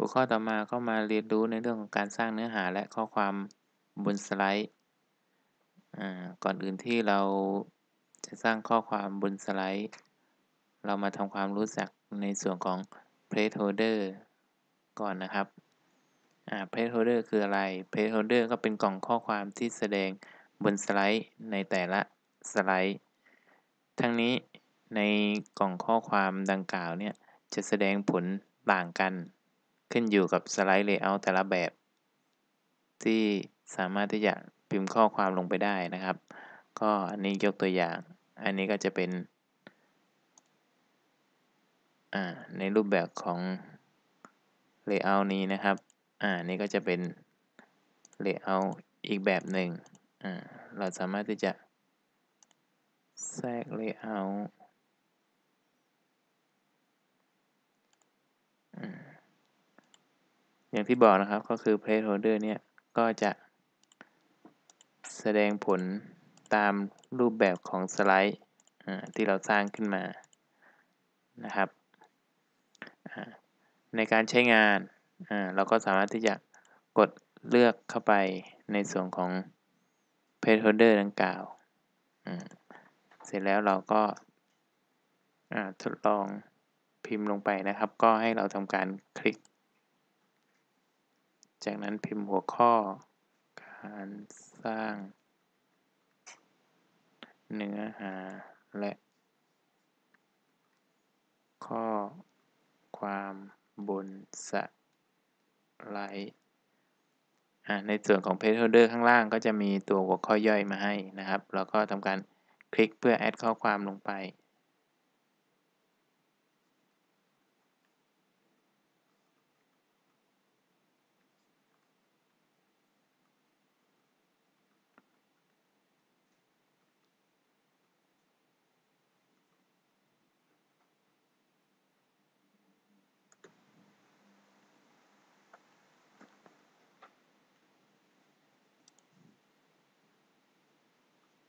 หัวข้อต่อมาก็มาเรียนรู้ในเรื่องของการสร้างเนื้อหาและข้อความบนสไลด์ก่อนอื่นที่เราจะสร้างข้อความบนสไลด์ เรามาทำความรู้จักในส่วนของ placeholder ก่อนนะครับ placeholder คืออะไร placeholder ก็เป็นกล่องข้อความที่แสดงบนสไลด์ในแต่ละสไลด์ ทั้งนี้ในกล่องข้อความดังกล่าวเนี่ยจะแสดงผลต่างกัน ขึ้นอยู่กับสไลด์เลเยอร์แต่ละแบบ ที่สามารถที่จะพิมพ์ข้อความลงไปได้นะครับ ก็อันนี้ยกตัวอย่าง อันนี้ก็จะเป็นในรูปแบบของ layout นี้นะครับ อ่า นี่ก็จะเป็น layout อีกแบบหนึ่ง อ่า เราสามารถที่จะแทรก layout อ อย่างที่บอกนะครับก็คือ placeholder เนี่ยก็จะแสดงผลตามรูปแบบของสไลด์ที่เราสร้างขึ้นมานะครับในการใช้งานเราก็สามารถที่จะกดเลือกเข้าไปในส่วนของ placeholder ดังกล่าวเสร็จแล้วเราก็ทดลองพิมพ์ลงไปนะครับ ก็ให้เราทำการคลิก จากนั้นพิมพ์หัวข้อ การสร้างเนื้อหาและข้อความบนสไลด์ในส่วนของ Page Holder ข้างล่างก็จะมีตัวหัวข้อย่อยมาให้นะครับ แล้วก็ทำการคลิกเพื่อแอดข้อความลงไป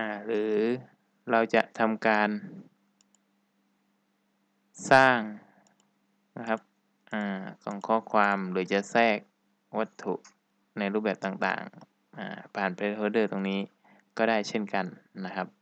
าหรือเราจะทำการ สร้างนะครับอ่ากล่องข้อความหรือจะแทรกวัตถุในรูปแบบต่างๆผ่านเพลสโฮเดอร์ตรงนี้ก็ได้เช่นกันนะครับ